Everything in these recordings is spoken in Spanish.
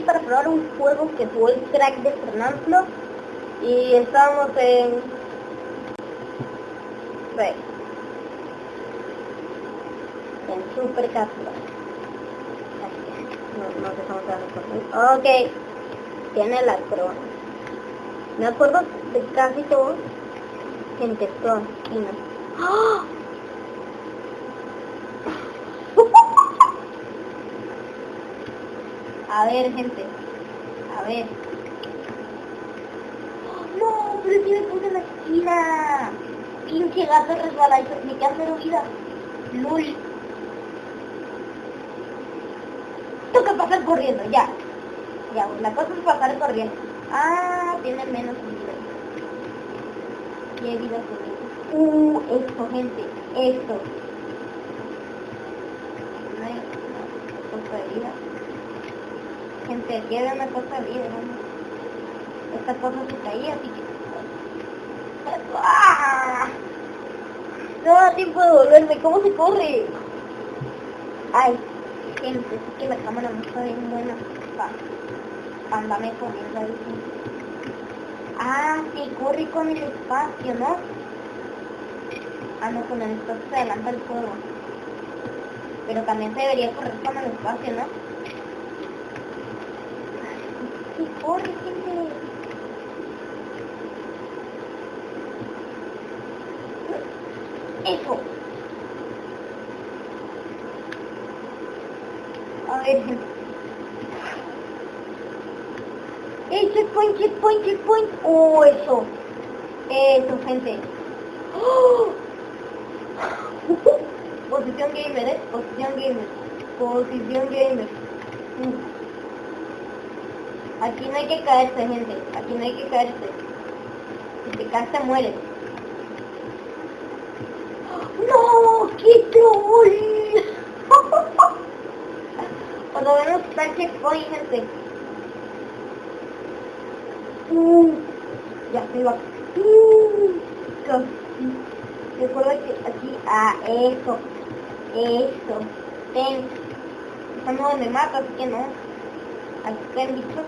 para probar un juego que jugó el crack de Fernando y estábamos en... En Super Cápsula. No, no Ok. Tiene la corona. Me acuerdo de casi todo. Gente, esto aquí no. ¡Ah! A ver, gente. A ver. No, pero si me puse en la esquina. Pinche gato resbaladizo. Me queda cero vida. Lul. Toca pasar corriendo, ya. Ya, la cosa es pasar corriendo. Ah, tiene menos vida. ¿Qué vida con Uh, esto, gente. Esto. No hay vida. Gente, aquí había una cosa vida, ¿no? Esta cosa se caía, así que... ¡Ah! No da tiempo de volverme, ¿cómo se corre? Ay, gente, es que la cámara no está bien buena. Va, andame corriendo ahí. Ah, sí, corre con el espacio, ¿no? Ah, no, con el espacio se adelanta el juego. Pero también se debería correr con el espacio, ¿no? Corre, gente. Eso. A ver. El checkpoint, checkpoint, checkpoint. Oh, eso. Eso, gente. ¡Oh! Posición gamer, ¿eh? Posición gamer. Posición gamer. Mm. Aquí no hay que caerse, gente. Aquí no hay que caerse. Si te caes, te mueres. ¡No! ¡Qué troll! Por lo menos está checkpoint, gente. Uh, ya estoy va. Uh, Recuerda que aquí, ah, eso, eso, ten. Estamos en el mapa, así que no. Aquí está el bicho.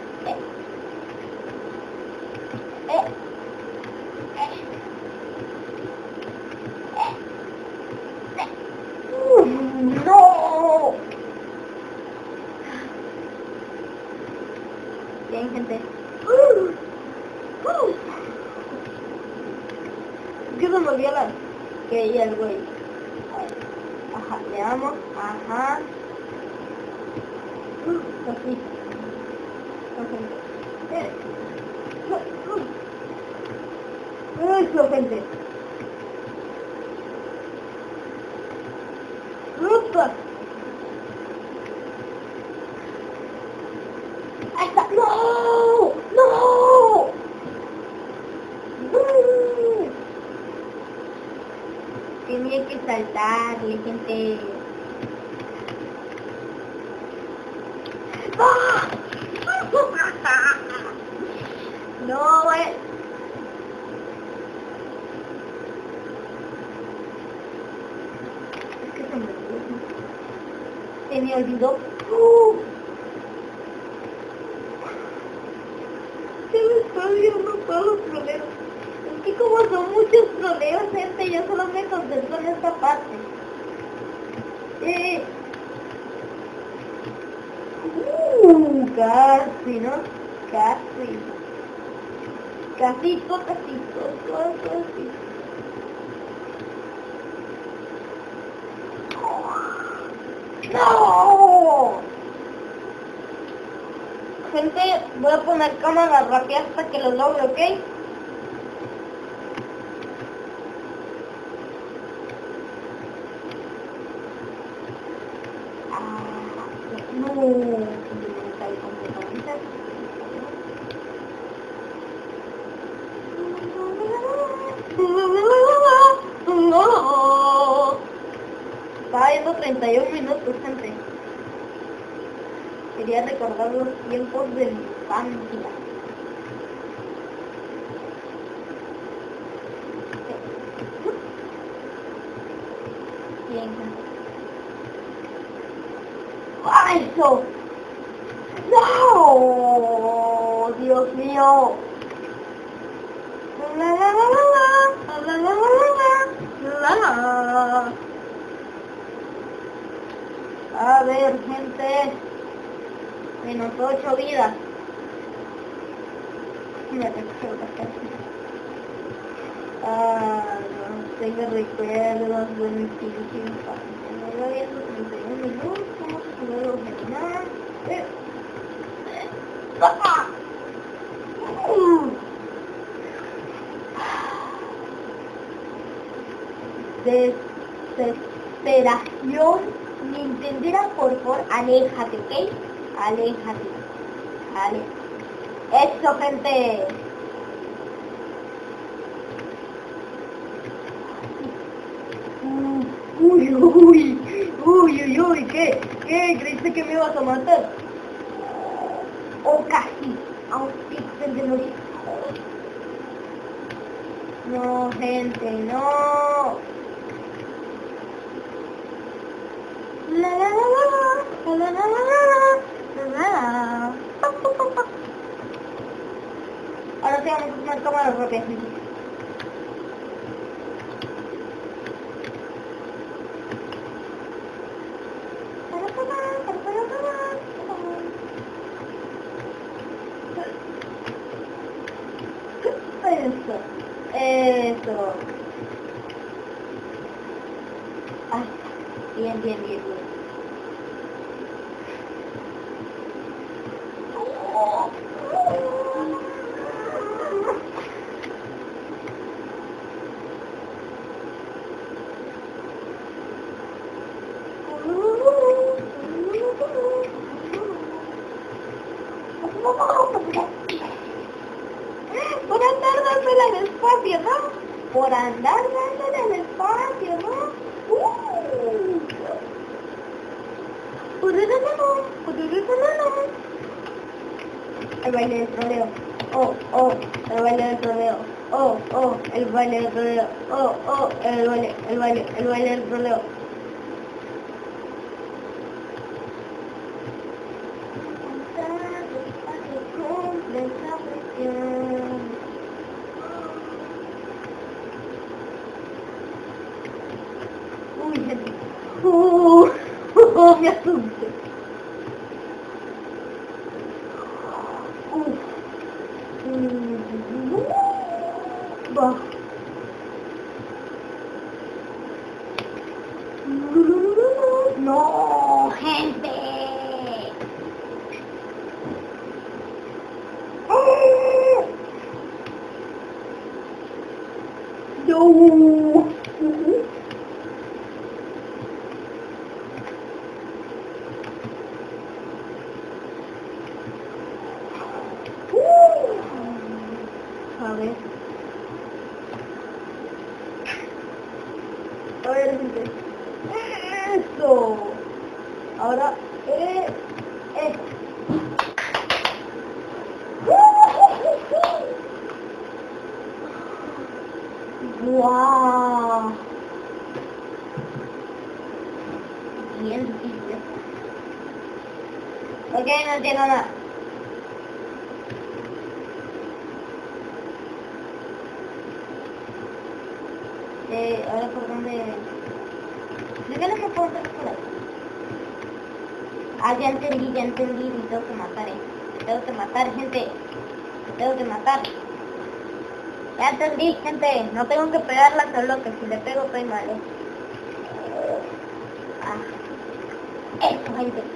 Bien, gente. ¿Qué se me olvidó la... Que hay algo ahí. Ajá, le damos. Ajá. Así. Eso, gente. ¡Upa! ¡Hasta! ¡No! ¡No! Tenía que saltarle, gente. No, güey. Es que se me olvidó. Se me olvidó. ¡Uh! Se me está olvidando todos los problemas. Es que como son gente, yo solo me concentro en esta parte. Eh. Uh, casi, ¿no? Casi. Casito, casito, casi. ¡No! Gente, voy a poner cámara rápida hasta que lo logre, ¿ok? Estaba viendo 31 minutos, gente. Quería recordar los tiempos de mi infancia. eso? ¡No! ¡Dios mío! La, la, la, A ver, gente. Menos ocho vidas. Mira, te Ah, no tengo recuerdos de mi infancia. No lo había 31 minutos. ¡Ah! Desesperación Nintendera, por favor, aléjate, ¿ok? Aléjate. Vale. Eso, gente. Uy, uy, uy, uy, uy, ¿qué? qué? ¿Creíste que me ibas a matar? O casi, a un píxel de. No, gente, no. La la la la, la la la la, la. Ahora sí vamos a tomar cámaras rápidas. Dándole al espacio, ¿no? Por andar dándole al espacio, ¿no? Uh. El baile del troleo. Oh, oh, el baile del troleo. Oh, oh, el baile del troleo. Oh, oh, el baile, el baile, el baile del troleo. Oh. Eh, ahora por dónde... ¿De qué no se puede hacer por? Ah, ya entendí, ya entendí, me tengo que matar, eh. Me tengo que matar, gente. Me tengo que matar. Ya entendí, gente. No tengo que pegarla solo que si le pego estoy mal, eh. Ah. Eso, gente.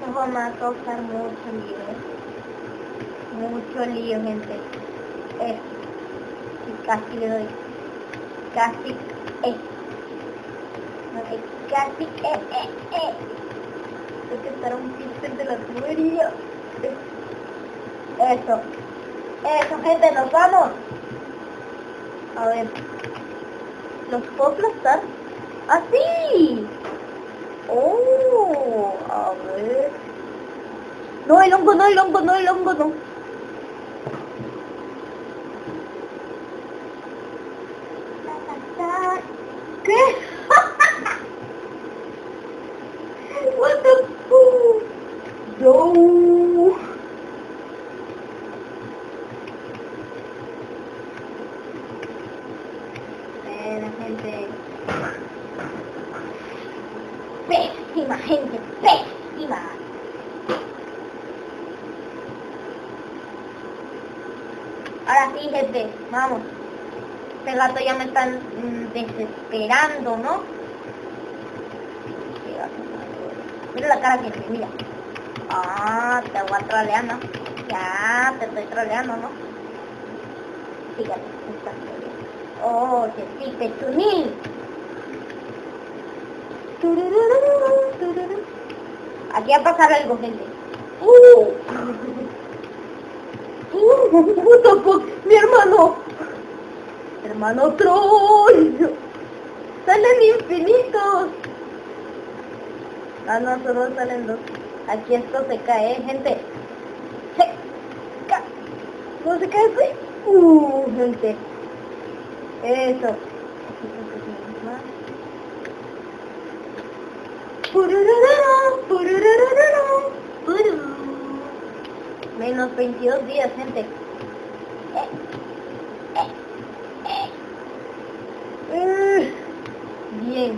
Esto va a causar mucho lío. Mucho lío, gente. Y casi le doy. Casi, eh. Ok, casi, eh, eh, eh. Que estar un píxel de la tubería. Eso. Eso, gente, nos vamos. A ver. ¿Los puedo aplastar? ¡Así! Oh, a ver. No, el hongo no, el hongo no, el hongo no. ¿Qué? What the fuck? No. Eh, la gente. Pésima gente, pésima. Ahora sí, gente, vamos. Gato ya me están mm, desesperando, ¿no? Mira la cara que tiene, mira. Ah, te voy a troleando. Ya, te estoy troleando, ¿no? Fíjate. Oh, que sí. Tururururu, tururú. Aquí va a pasar algo, gente. ¡Uh! ¡Uh! ¡Puto fuck! ¡Mi hermano! ¡Hermano troll! ¡Salen infinitos! Ah, no, solo salen dos. Aquí esto se cae, ¿eh, gente. Se cae. ¿Cómo se cae esto? Uh, gente. Eso. Menos 22 días, gente. Eh, eh. Eh, Bien.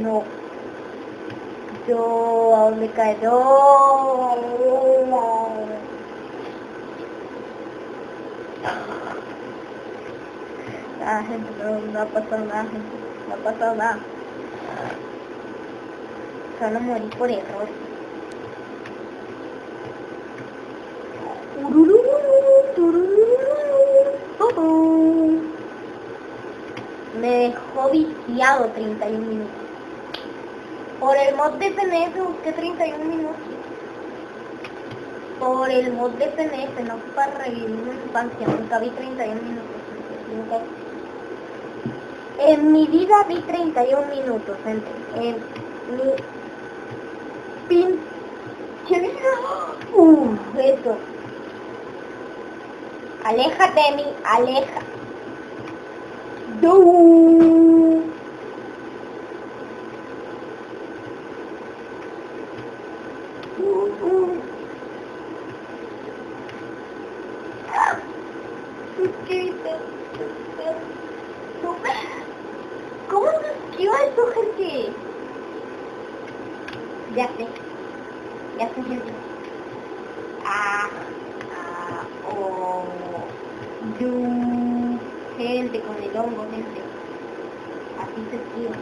No. Yo, ¿a dónde cae? No. Ah, gente, no, no ha pasado nada, gente. No ha pasado nada. Solo morí por error. Turururu, turururu, oh. Me dejó viciado 31 minutos. Por el mod de PNF busqué 31 minutos. Por el mod de PNF, no para revivir mi infancia, nunca vi 31 minutos. Nunca. En mi vida vi 31 minutos, gente. En mi pinche vida. Uh, eso. Aléjate de mí, aleja. ¿Cómo se esquiva eso, gente? Ya sé. Ya sé, gente. Ah, ah, oh, you. Gente, con el hongo, gente. Así se esquiva.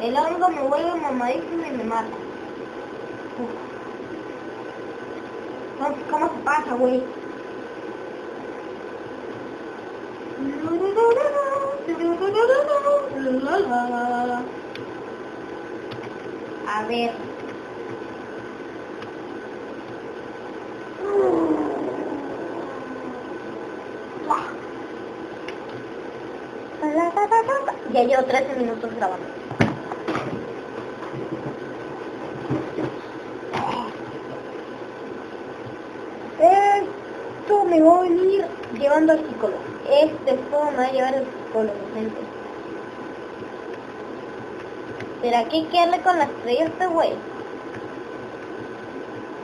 El hongo me vuelve mamadísimo y me mata. Uf. No, ¿Cómo se pasa, güey? A ver. Ya llevo 13 minutos grabando. Esto va a venir llevando al psicólogo. Este juego me va a llevar al psicólogo, gente. ¿Será que hay que darle con la estrella este güey?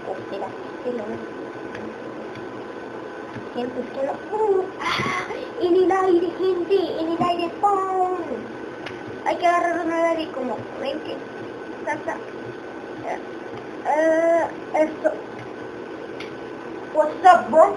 ¿O será que no? Gente, es que no... ¡Uh! ¡Ah! En el aire, gente, en el aire, ¡pum! Hay que agarrar una aire como, ven que... Salta. Eh, esto. What's up, bro?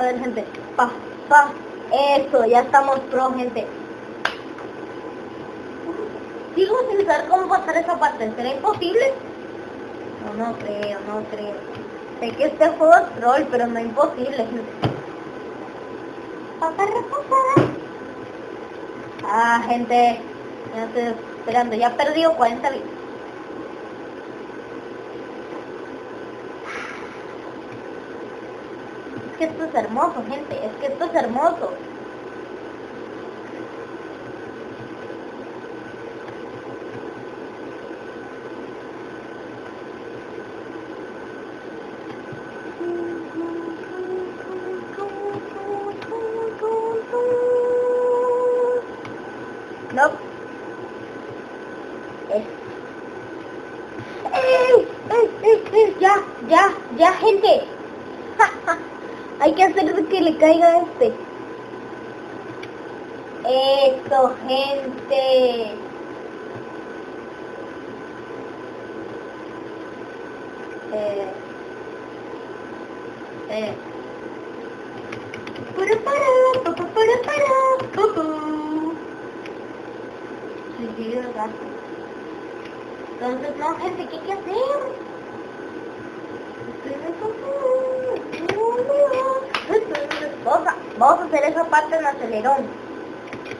A ver, gente. Pa, pa. Eso, ya estamos pro, gente. Sigo sin saber cómo pasar esa parte. ¿Será imposible? No, no creo, no creo. Sé que este juego es troll, pero no es imposible, gente. Ah, gente. Ya estoy esperando. Ya he perdido 40 vidas. Que esto es hermoso, gente. Es que esto es hermoso. No. Es. ¡Ey! ¡Ey! ¡Ey! ¡Ya! ¡Ya! ¡Ya, gente! Hay que hacer que le caiga este. Eso, gente. Eh. Eh. Para, para, pa, pa, para, para, pa, pa. Suicidio de gato. Entonces, no, gente, ¿qué hay que hacer? Vamos a, vamos a hacer esa parte en acelerón.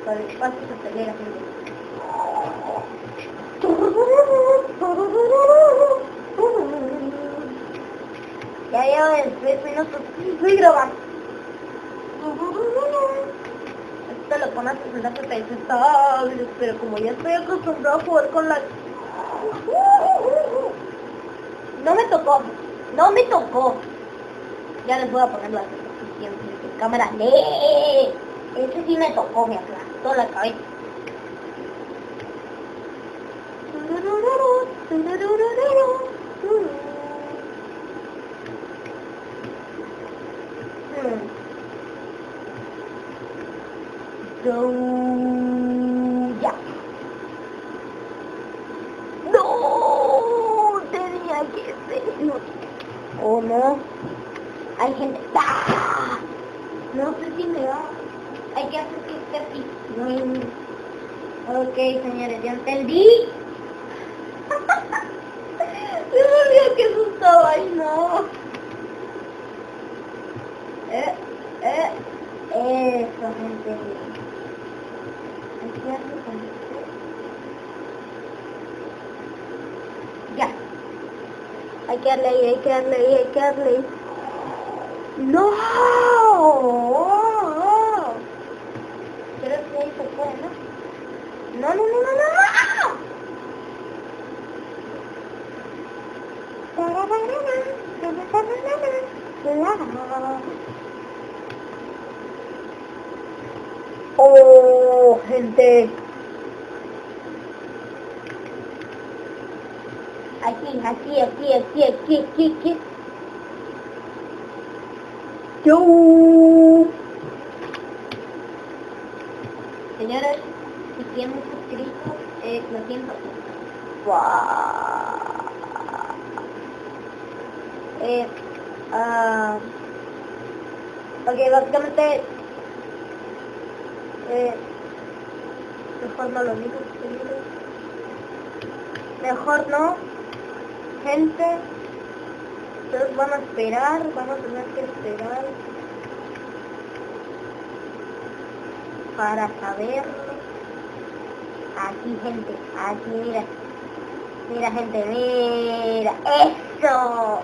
El. Ya llevo en tres minutos. Estoy grabando. Esto lo pones en la FPS estable, pero como ya estoy acostumbrado a jugar con la... No me tocó, no me tocó. Ya les voy a poner la posición de cámara. ¡Nee! Ese sí me tocó, me aplastó la cabeza. Hmm. Go ya. No, tenía que ser. Oh no. Hay gente. ¡Ah! No sé si me va. Hay que hacer que esté así. No. Ok, señores, ya entendí. Se me olvidó que eso estaba ahí, no. Eh, eh, eso, gente. Aquí hace como que- Ya. Hay que darle ahí, hay que darle ahí, hay que darle ahí. ¡No! Pero si ahí se puede. No, no, no, no, no, no. Oh, gente. Aquí, aquí, aquí, aquí, aquí, aquí. Yo. Señores, si tienen suscrito, eh, lo siento. Guau. Eh, ah, ok, básicamente, eh, mejor no lo digo. Mejor no, gente. Ustedes van a esperar, van a tener que esperar para saberlo. Aquí, gente, aquí, mira. Mira, gente, mira. ¡Eso!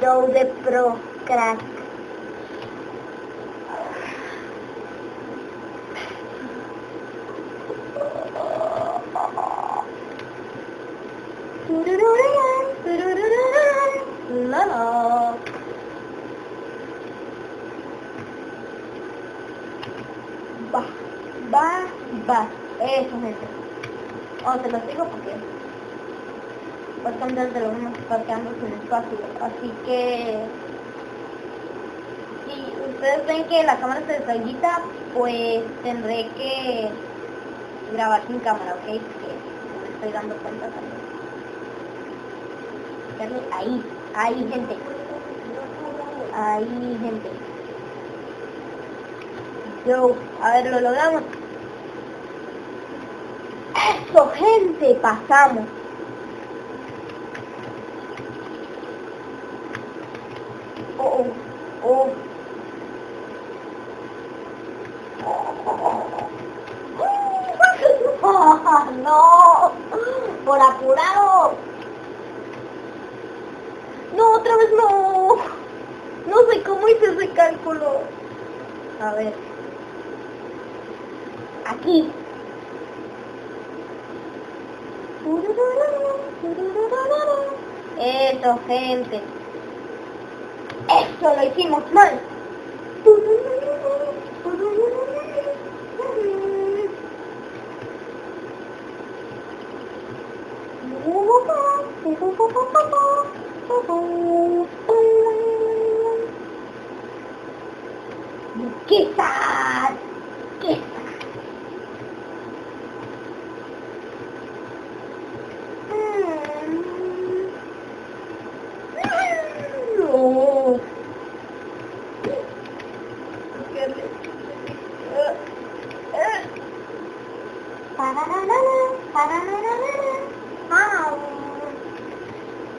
Dow de Pro Crack. Tururururán, tururururán, la, la. Va, va, va. Eso, gente. Oh, te lo digo porque bastante de lo mismo está quedando sin espacio. Así que si ustedes ven que la cámara se desagita, pues tendré que grabar sin cámara, ¿ok? Que me estoy dando cuenta también. Ahí, ahí gente. Ahí gente. Yo, a ver, lo logramos. ¡Eso, gente! Pasamos. Oh, oh, oh. no, por apurado. No, otra vez no. No sé cómo hice ese cálculo. A ver. Aquí. Eso, gente. Eso lo hicimos mal. Quizás,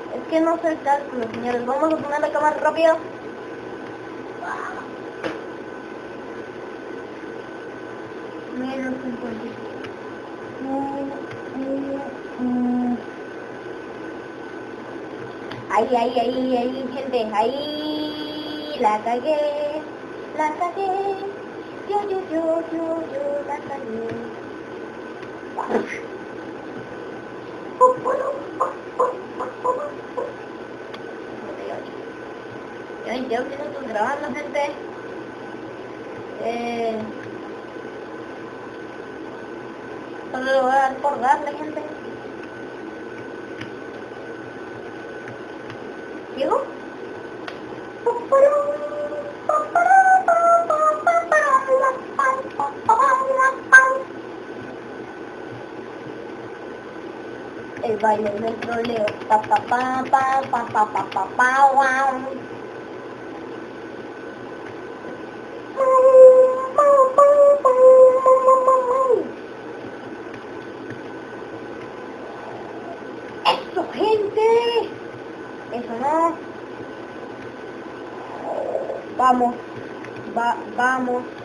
Es que no sé el cálculo, señores. Vamos a poner la cámara rápido. Menos 50. Ahí, ahí, ahí, ahí, gente, ahí la cagué, la cagué, yo, yo, yo, yo, yo la cagué. Ya 22 minutos grabando, gente. Eh, solo lo voy a dar por darle, gente. El baile del troleo. Pa pa pa pa pa pa pa pa pa guau. ¡Eso, gente! Eso no. Vamos. Va, vamos.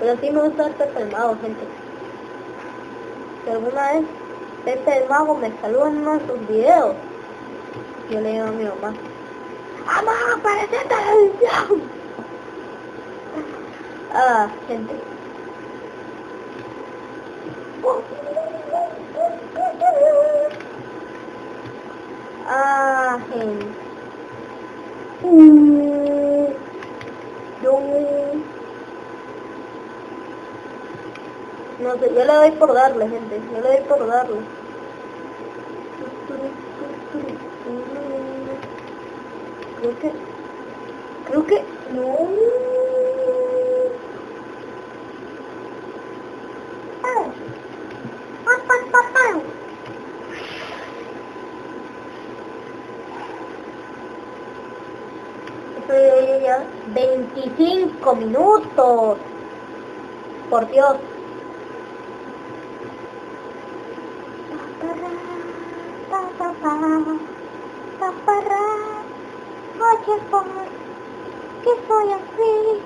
Pero sí me gusta este pelmado, gente. Si alguna vez Pepe el Mago me saludó en uno de sus videos. Yo le digo a mi mamá, ¡Mamá, aparece en televisión! Ah, gente. Ah, gente yo... Yo le doy por darle, gente. Yo le doy por darle. Creo que... Creo que... No. Estoy ya 25 minutos. Por Dios. Oye, por ¿qué soy así?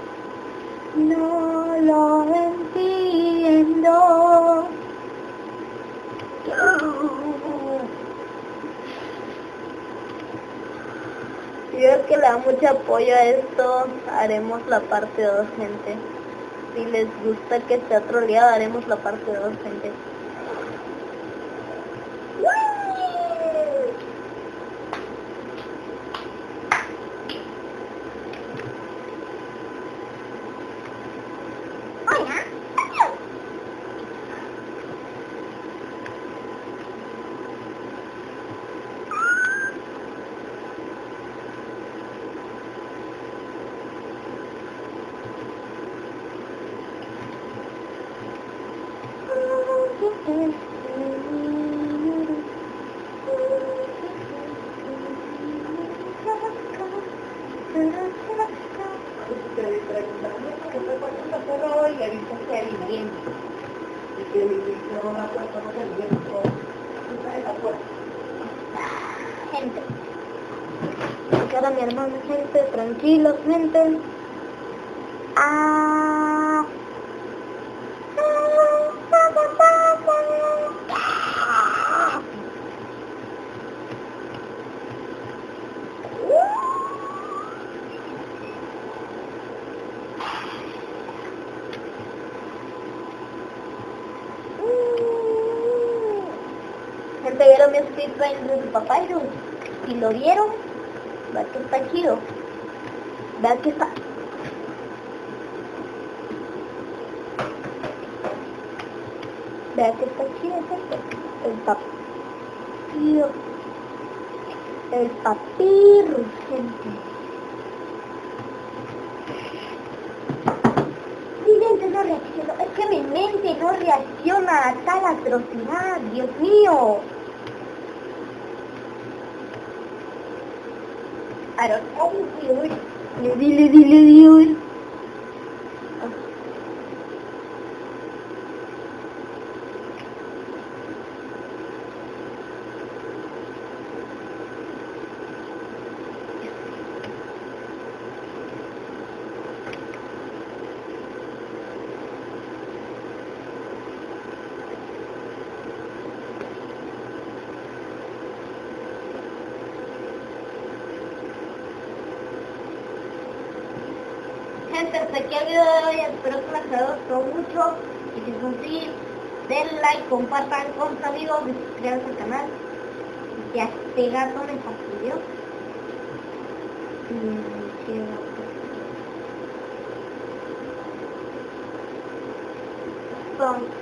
No lo entiendo. Si es que le da mucho apoyo a esto, haremos la parte 2, gente. Si les gusta que esté troleado, haremos la parte 2, gente. Gente. Mi hermano, gente, tranquilos, gente. Ah. Gente, vieron mi de su papá y lo vieron, vean que está chido. Vean que está... Vean que está chido, gente. El papiro. El papiro, gente. Mi mente no reacciona. Es que mi mente no reacciona a tal atrocidad. Dios mío. I don't know, Gente, hasta aquí el video de hoy, espero que les haya gustado mucho y si es así, den like, compartan con sus amigos, y suscríbanse al canal. Ya este gato me fastidió. Son.